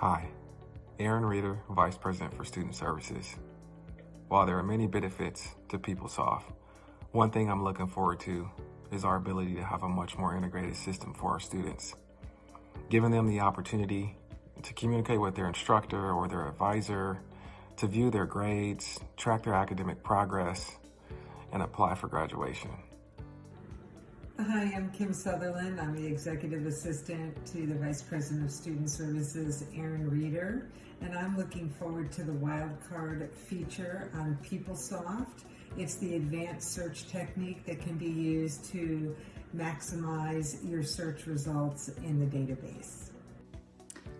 Hi, Aaron Reeder, Vice President for Student Services. While there are many benefits to PeopleSoft, one thing I'm looking forward to is our ability to have a much more integrated system for our students. Giving them the opportunity to communicate with their instructor or their advisor, to view their grades, track their academic progress, and apply for graduation. Hi, I'm Kim Sutherland. I'm the Executive Assistant to the Vice President of Student Services, Aaron Reeder, and I'm looking forward to the wildcard feature on PeopleSoft. It's the advanced search technique that can be used to maximize your search results in the database.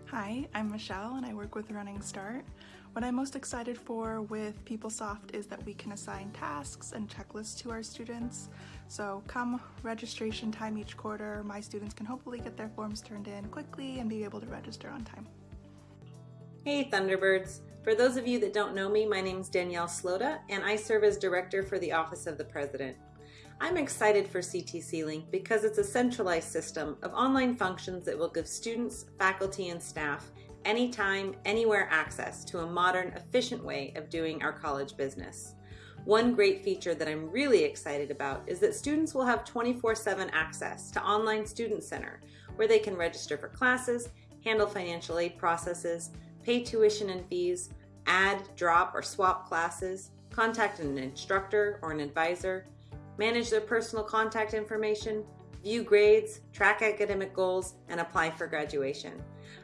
Hi, I'm Michelle and I work with Running Start. What I'm most excited for with PeopleSoft is that we can assign tasks and checklists to our students. So come registration time each quarter, my students can hopefully get their forms turned in quickly and be able to register on time. Hey Thunderbirds! For those of you that don't know me, my name is Danielle Slota and I serve as Director for the Office of the President. I'm excited for CTC Link because it's a centralized system of online functions that will give students, faculty, and staff anytime, anywhere access to a modern, efficient way of doing our college business. One great feature that I'm really excited about is that students will have 24-7 access to Online Student Center, where they can register for classes, handle financial aid processes, pay tuition and fees, add, drop, or swap classes, contact an instructor or an advisor, manage their personal contact information, view grades, track academic goals, and apply for graduation.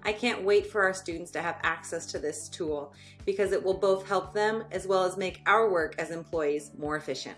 I can't wait for our students to have access to this tool because it will both help them as well as make our work as employees more efficient.